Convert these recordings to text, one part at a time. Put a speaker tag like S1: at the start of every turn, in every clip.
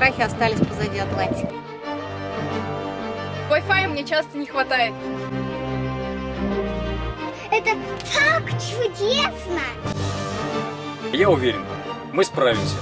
S1: страхи остались позади Атлантики.
S2: Wi-Fi мне часто не хватает.
S3: Это так чудесно!
S4: Я уверен, мы справимся.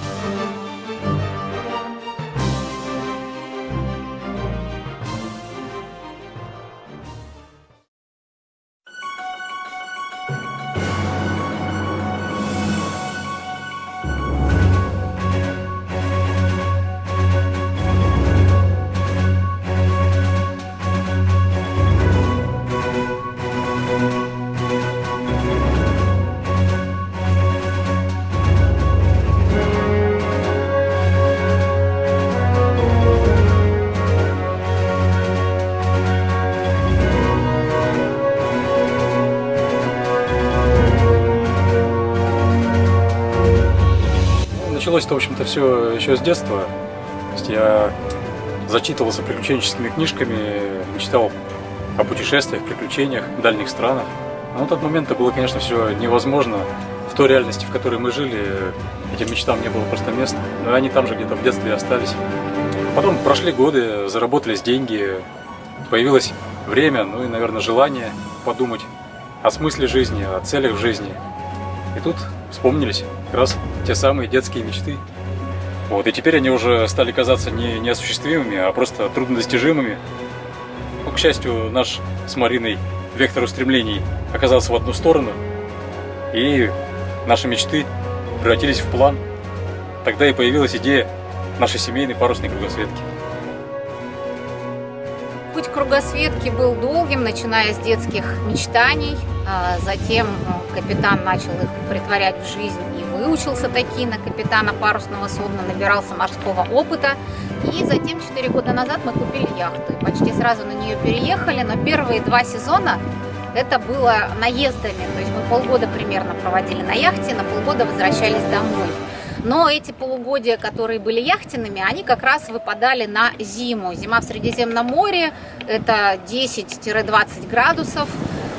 S4: Началось-то, в общем-то, все еще с детства. То есть я зачитывался приключенческими книжками, мечтал о путешествиях, приключениях в дальних странах. Но на тот момент это было, конечно, все невозможно. В той реальности, в которой мы жили, этим мечтам не было просто места. Но они там же где-то в детстве остались. Потом прошли годы, заработались деньги, появилось время, ну и, наверное, желание подумать о смысле жизни, о целях в жизни. И тут вспомнились как раз те самые детские мечты. Вот, и теперь они уже стали казаться не неосуществимыми, а просто труднодостижимыми. Но, к счастью, наш с Мариной вектор устремлений оказался в одну сторону, и наши мечты превратились в план. Тогда и появилась идея нашей семейной парусной кругосветки.
S1: Кругосветки был долгим, начиная с детских мечтаний. А затем ну, капитан начал их притворять в жизнь и выучился таки на капитана парусного судна, набирался морского опыта. И затем 4 года назад мы купили яхту. И почти сразу на нее переехали, но первые два сезона это было наездами. То есть мы полгода примерно проводили на яхте, на полгода возвращались домой. Но эти полугодия, которые были яхтенными, они как раз выпадали на зиму. Зима в Средиземном море – это 10-20 градусов,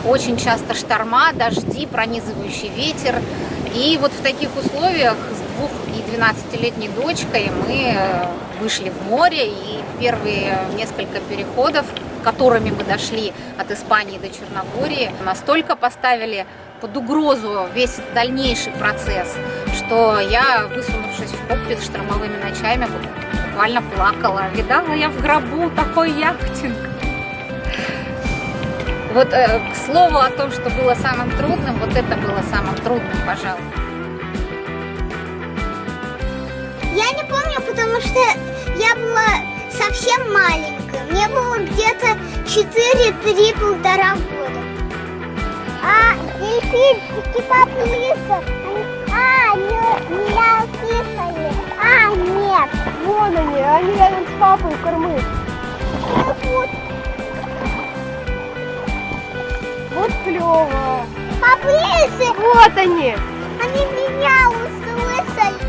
S1: очень часто шторма, дожди, пронизывающий ветер. И вот в таких условиях с двух и 12-летней дочкой мы э, вышли в море, и первые несколько переходов, которыми мы дошли от Испании до Черногории, настолько поставили под угрозу весь дальнейший процесс, что я, высунувшись в кокпит штормовыми ночами, буквально плакала. Видала я в гробу такой яхтинг. Вот э, к слову о том, что было самым трудным, вот это было самым трудным, пожалуй.
S3: Я не помню, потому что я была совсем маленькая. Мне было где-то 4-3 полтора года. А поплыли. А, не, меня услышали. А, нет.
S2: Вон они, они рядом с папой у кормы.
S3: Вот,
S2: Вот клево.
S3: поближе.
S2: Вот они.
S3: Они меня услышали.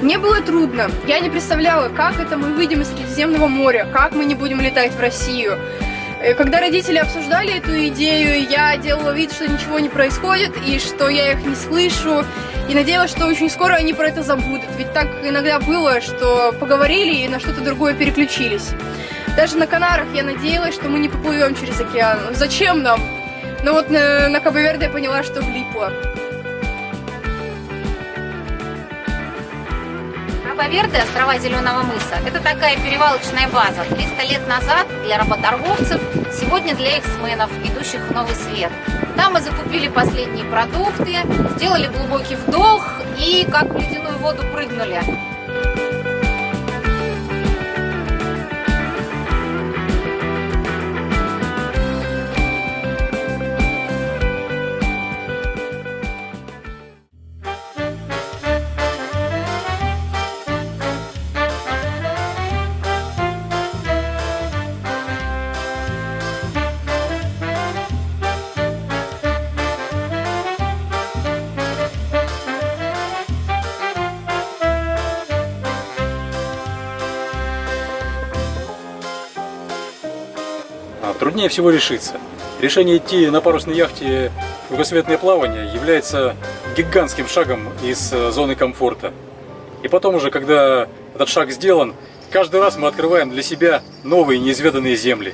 S2: Мне было трудно. Я не представляла, как это мы выйдем из Средиземного моря, как мы не будем летать в Россию. Э, Когда родители обсуждали эту идею, я делала вид, что ничего не происходит и что я их не слышу. И надеялась, что очень скоро они про это забудут. Ведь так иногда было, что поговорили и на что-то другое переключились. Даже на Канарах я надеялась, что мы не поплывем через океан. Зачем нам? Но вот на, на Кабо-Верде я поняла, что влипла.
S1: Кабо-Верде, острова Зеленого мыса, это такая перевалочная база. 300 лет назад для работорговцев, сегодня для эксменов, идущих в новый свет. Там мы закупили последние продукты, сделали глубокий вдох и как в ледяную воду прыгнули.
S4: Труднее всего решиться. Решение идти на парусной яхте в кругосветное плавание является гигантским шагом из э, зоны комфорта. И потом уже, когда этот шаг сделан, каждый раз мы открываем для себя новые неизведанные земли.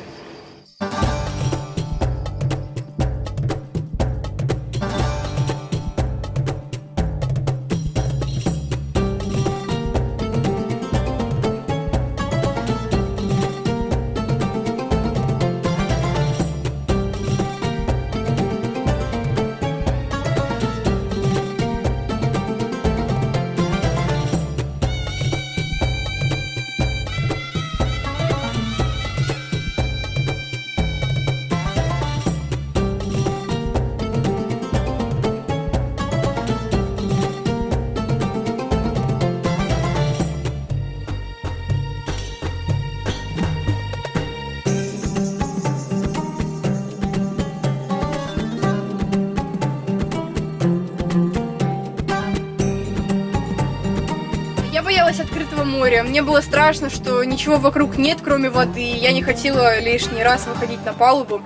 S2: Мне было страшно, что ничего вокруг нет, кроме воды. Я не хотела лишний раз выходить на палубу.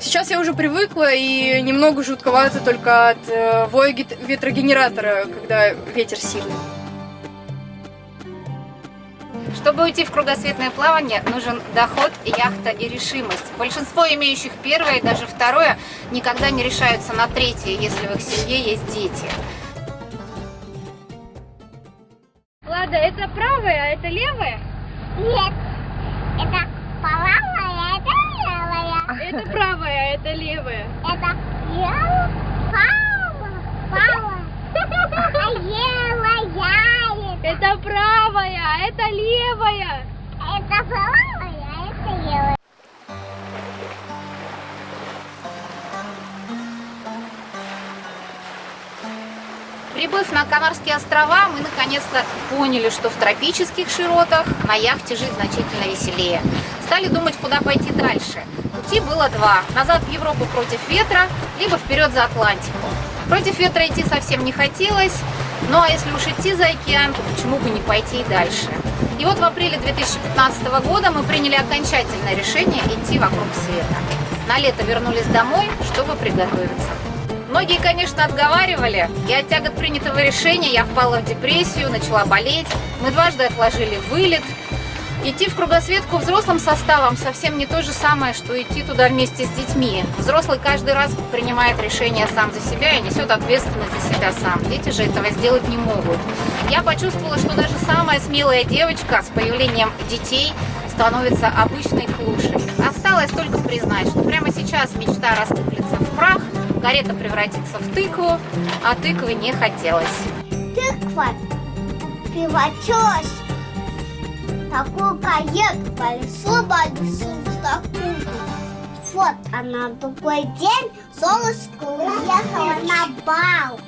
S2: Сейчас я уже привыкла и немного жутковато только от э, воя ветрогенератора, когда ветер сильный.
S1: Чтобы уйти в кругосветное плавание, нужен доход, яхта и решимость. Большинство имеющих первое и даже второе никогда не решаются на третье, если в их семье есть дети.
S5: Это правая, а это левая?
S3: Нет, это правая, это левая.
S5: Это правая, а это левая.
S3: Это левая, правая. А левая,
S5: Это правая, а это левая.
S3: это правая, это левая.
S1: Прибыв на Канарские острова, мы наконец-то поняли, что в тропических широтах на яхте жить значительно веселее. Стали думать, куда пойти дальше. Пути было два. Назад в Европу против ветра, либо вперед за Атлантику. Против ветра идти совсем не хотелось, ну а если уж идти за океан, то почему бы не пойти и дальше. И вот в апреле 2015 года мы приняли окончательное решение идти вокруг света. На лето вернулись домой, чтобы приготовиться. Многие, конечно, отговаривали, и от тягот принятого решения я впала в депрессию, начала болеть. Мы дважды отложили вылет. Идти в кругосветку взрослым составом совсем не то же самое, что идти туда вместе с детьми. Взрослый каждый раз принимает решение сам за себя и несет ответственность за себя сам. Дети же этого сделать не могут. Я почувствовала, что даже самая смелая девочка с появлением детей становится обычной клушей. Осталось только признать, что прямо сейчас мечта рассыплется в прах, карета превратится в тыкву, а тыквы не хотелось.
S3: Тыква превратилась в такую карету лесу, в такую. Вот она в другой день Золушка уехала на бал.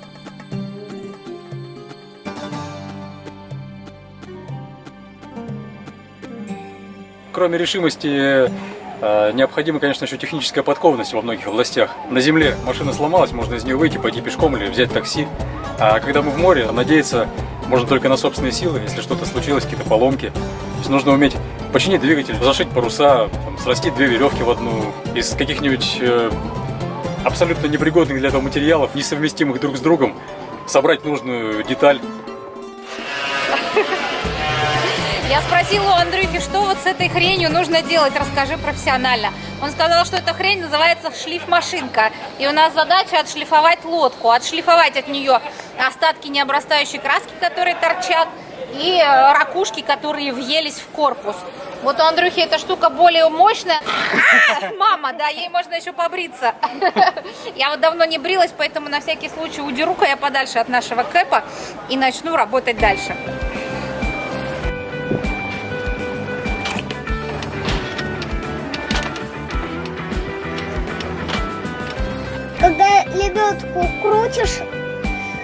S4: Кроме решимости, необходима, конечно, еще техническая подкованность во многих областях. На земле машина сломалась, можно из нее выйти, пойти пешком или взять такси. А когда мы в море, надеяться можно только на собственные силы, если что-то случилось, какие-то поломки. То есть нужно уметь починить двигатель, зашить паруса, там, срастить две веревки в одну из каких-нибудь э, абсолютно непригодных для этого материалов, несовместимых друг с другом, собрать нужную деталь.
S1: Я спросила у Андрюхи, что вот с этой хренью нужно делать, расскажи профессионально. Он сказал, что эта хрень называется шлифмашинка. И у нас задача отшлифовать лодку, отшлифовать от нее остатки необрастающей краски, которые торчат, и э, ракушки, которые въелись в корпус. Вот у Андрюхи эта штука более мощная. А, мама, да, ей можно еще побриться. Я вот давно не брилась, поэтому на всякий случай удеру-ка я подальше от нашего кэпа и начну работать дальше.
S3: Лебедку крутишь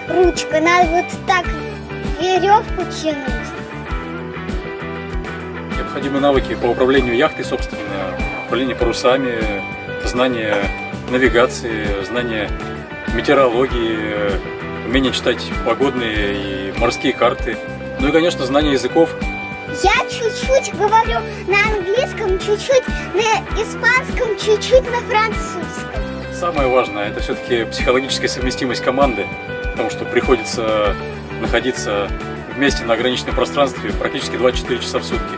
S3: ручкой, надо вот так веревку тянуть.
S4: Необходимы навыки по управлению яхтой, собственно, управление парусами, знание навигации, знание метеорологии, умение читать погодные и морские карты. Ну и, конечно, знание языков.
S3: Я чуть-чуть говорю на английском, чуть-чуть на испанском, чуть-чуть на французском.
S4: Самое важное это все-таки психологическая совместимость команды, потому что приходится находиться вместе на ограниченном пространстве практически 24 часа в сутки.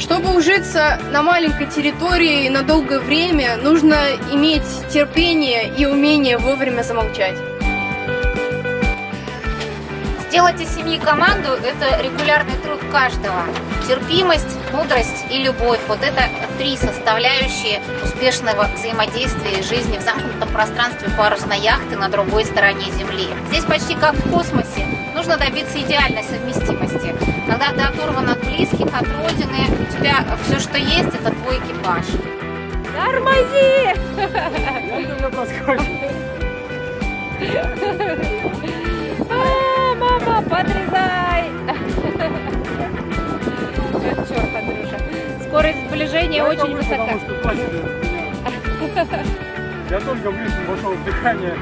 S2: Чтобы ужиться на маленькой территории на долгое время, нужно иметь терпение и умение вовремя замолчать.
S1: Сделать из семьи команду – это регулярный труд каждого. Терпимость, мудрость и любовь – вот это три составляющие успешного взаимодействия и жизни в замкнутом пространстве парусной яхты на другой стороне Земли. Здесь почти как в космосе. Нужно добиться идеальной совместимости. Когда ты оторван от близких, от родины, у тебя все, что есть, это твой экипаж.
S5: Тормози! А, мама, подрезай! Черт, Андрюша. Скорость сближения очень высока.
S4: Я только в лифт вошел в дыхание.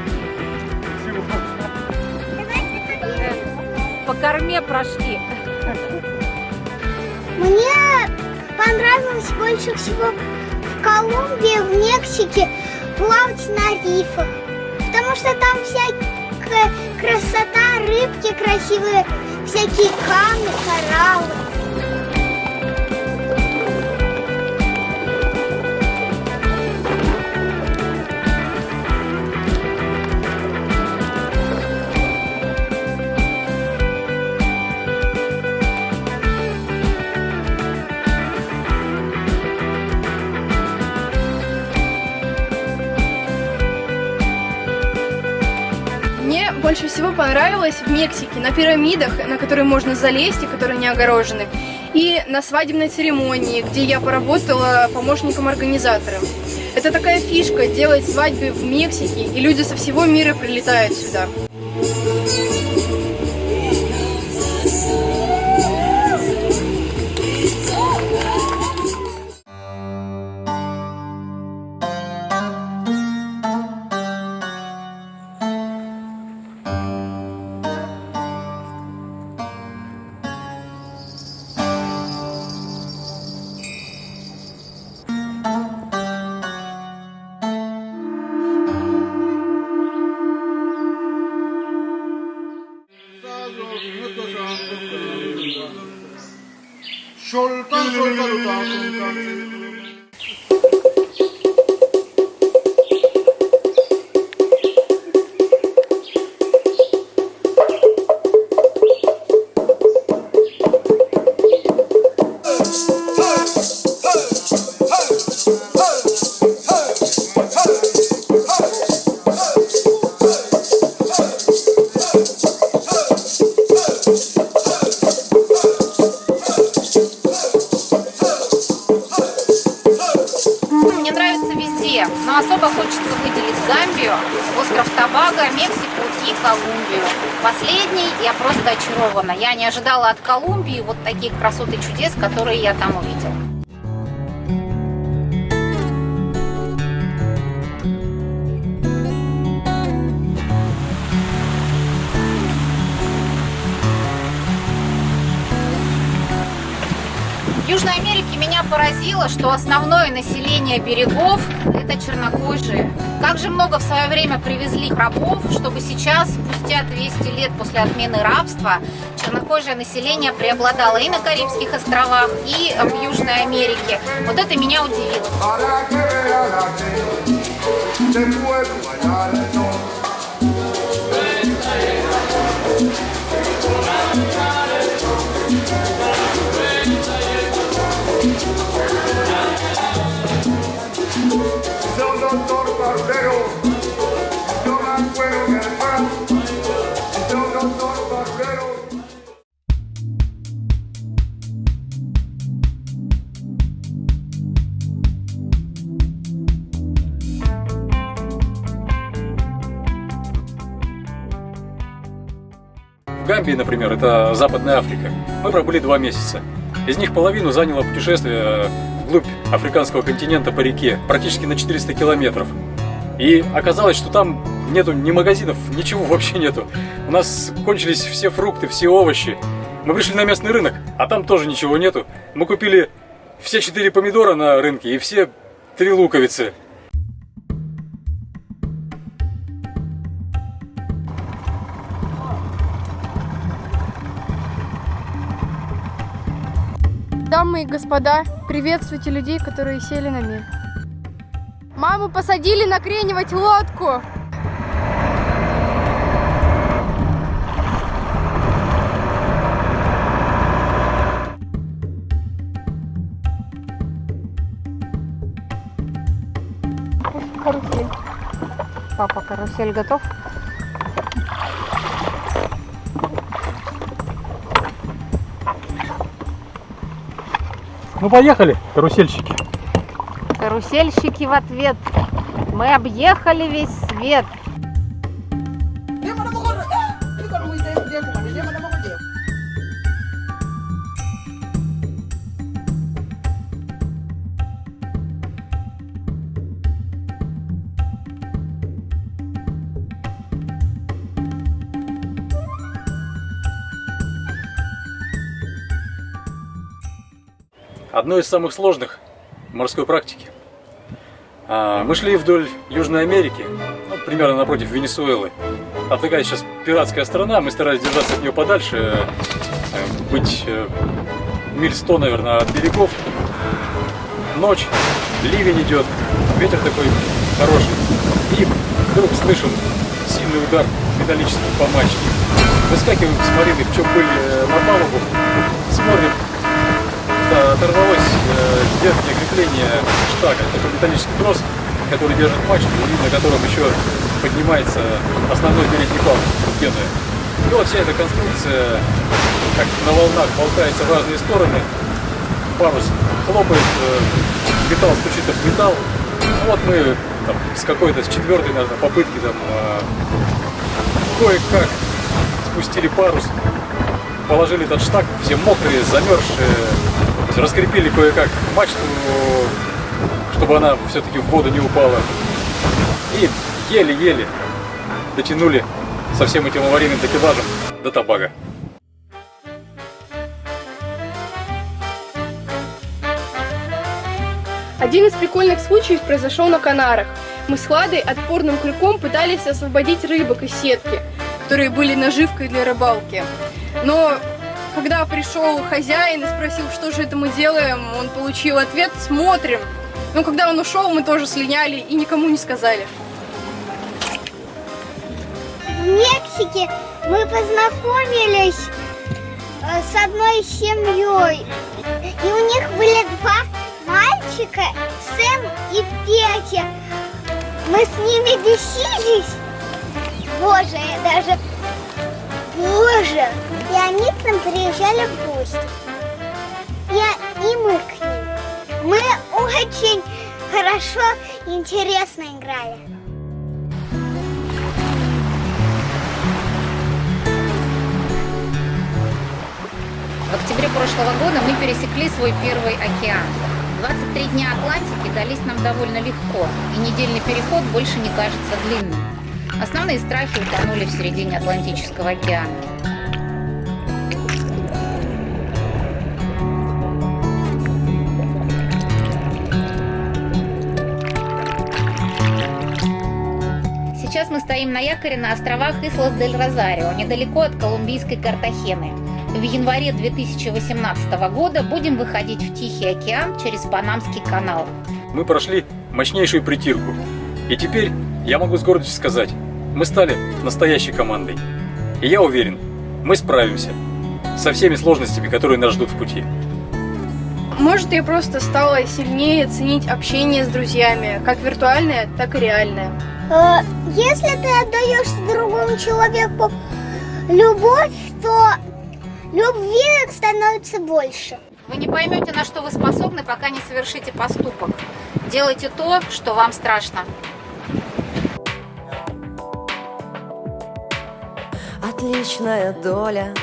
S5: По корме прошли.
S3: Мне понравилось больше всего в Колумбии, в Мексике плавать на рифах. Потому что там всякая красота, рыбки красивые, всякие камни, кораллы.
S2: Всего понравилось в Мексике на пирамидах, на которые можно залезть и которые не огорожены, и на свадебной церемонии, где я поработала помощником организатора. Это такая фишка делать свадьбы в Мексике, и люди со всего мира прилетают сюда.
S1: Google, Google, просто очарована. Я не ожидала от Колумбии вот таких красот и чудес, которые я там увидела. Меня поразило, что основное население берегов – это чернокожие. Как же много в свое время привезли рабов, чтобы сейчас, спустя 200 лет после отмены рабства, чернокожее население преобладало и на Карибских островах, и в Южной Америке. Вот это меня удивило.
S4: Гамбии, например, это Западная Африка, мы пробыли два месяца. Из них половину заняло путешествие вглубь африканского континента по реке, практически на 400 километров. И оказалось, что там нету ни магазинов, ничего вообще нету. У нас кончились все фрукты, все овощи. Мы пришли на местный рынок, а там тоже ничего нету. Мы купили все четыре помидора на рынке и все три луковицы.
S2: Дамы и господа, приветствуйте людей, которые сели на мель. Маму посадили накренивать лодку. Карусель.
S1: Папа, карусель готов?
S4: Ну поехали, карусельщики.
S1: Карусельщики в ответ. Мы объехали весь свет.
S4: Одно из самых сложных морской практике. А, Мы шли вдоль Южной Америки, ну, примерно напротив Венесуэлы. А такая сейчас пиратская страна, мы старались держаться от нее подальше, э, быть э, миль сто, наверное, от берегов. Ночь, ливень идет, ветер такой хороший. И вдруг слышим сильный удар металлический по мачте. Выскакиваем с Марины, в чем были э, на палубу, смотрим, да, оторвалось э, верхнее крепление штага. Такой металлический трос, который держит мачту, и на котором еще поднимается основной передний пал пены. И вот вся эта конструкция, как на волнах, болтается в разные стороны. Парус хлопает, э, металл стучит об металл. Ну вот мы там, с какой-то, с четвертой, наверное, попытки там э, кое-как спустили парус, положили этот штаг, все мокрые, замерзшие, раскрепили кое-как мачту, чтобы она все-таки в воду не упала. И еле-еле дотянули со всем этим аварийным такелажем до Табага.
S2: Один из прикольных случаев произошел на Канарах. Мы с Хладой отпорным крюком пытались освободить рыбок из сетки, которые были наживкой для рыбалки. Но когда пришел хозяин и спросил, что же это мы делаем, он получил ответ «смотрим». Но когда он ушел, мы тоже слиняли и никому не сказали.
S3: В Мексике мы познакомились э, с одной семьей. И у них были два мальчика, Сэм и Петя. Мы с ними бесились. Боже, я даже... Боже! И они к нам приезжали в гости. Я и мы к ним. Мы очень хорошо и интересно играли.
S1: В октябре прошлого года мы пересекли свой первый океан. 23 дня Атлантики дались нам довольно легко, и недельный переход больше не кажется длинным. Основные страхи утонули в середине Атлантического океана. Стоим на якоре на островах Ислас-дель-Розарио, недалеко от колумбийской Картахены. В январе 2018 года будем выходить в Тихий океан через Панамский канал.
S4: Мы прошли мощнейшую притирку. И теперь я могу с гордостью сказать, мы стали настоящей командой. И я уверен, мы справимся со всеми сложностями, которые нас ждут в пути.
S2: Может, я просто стала сильнее ценить общение с друзьями, как виртуальное, так и реальное.
S3: Э, Если ты отдаешь другому человеку любовь, то любви становится больше.
S1: Вы не поймете, на что вы способны, пока не совершите поступок. Делайте то, что вам страшно.
S6: Отличная доля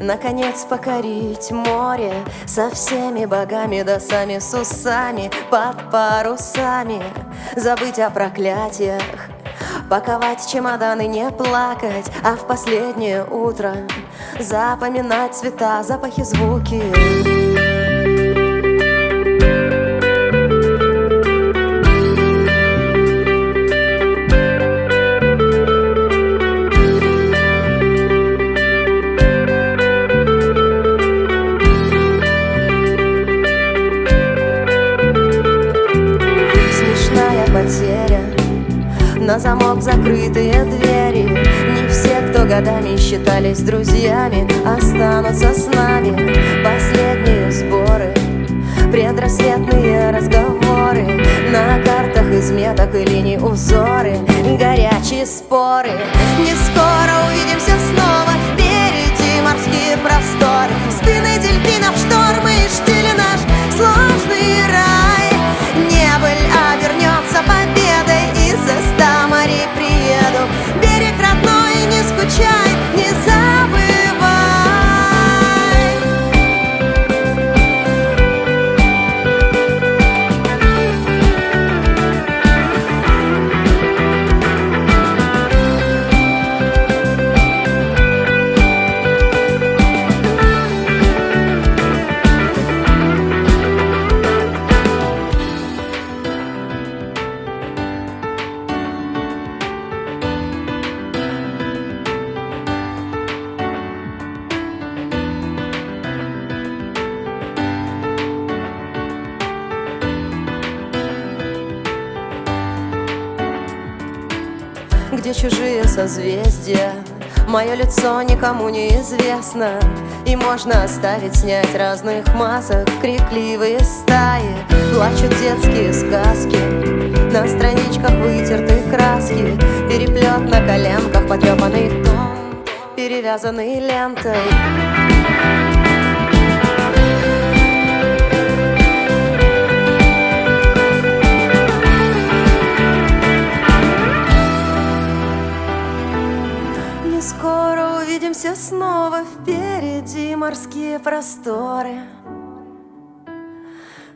S6: Наконец покорить море Со всеми богами да сами с усами Под парусами. Забыть о проклятиях Паковать чемоданы, не плакать А в последнее утро Запоминать цвета, запахи, звуки считались друзьями Останутся с нами Последние сборы Предрассветные разговоры На картах из меток и линий узоры Горячие споры. Не скоро увидимся снова Впереди морские просторы Спины дельфинов, штормы и штили наш сложный рай. Небыль обернется победой Из-за ста морей приеду. Берег родной, не скучай, Мое лицо никому не известно. И можно оставить снять разных масок. Крикливые стаи Плачут детские сказки. На страничках вытерты краски. Переплет на коленках Потрепанный том Перевязанный лентой увидимся снова Впереди морские просторы.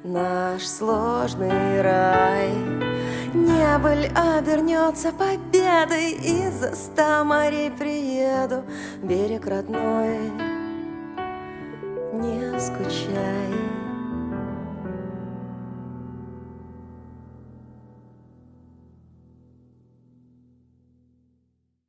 S6: Наш сложный рай. Небыль обернется победой. Из-за ста морей приеду. Берег родной Не скучай